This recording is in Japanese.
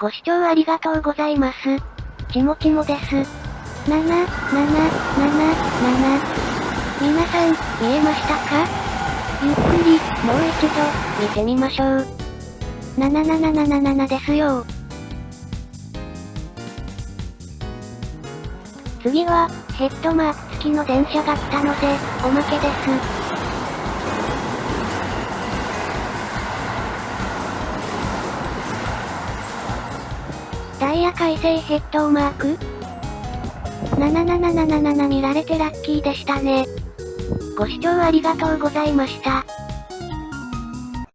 ご視聴ありがとうございます。ちもちもです。7、7、7、7、皆さん、見えましたか？ゆっくり、もう一度、見てみましょう。7777ですよ次は、ヘッドマーク付きの電車が来たので、おまけです。ダイヤ改正ヘッドマーク ?7777 見られてラッキーでしたね。ご視聴ありがとうございました。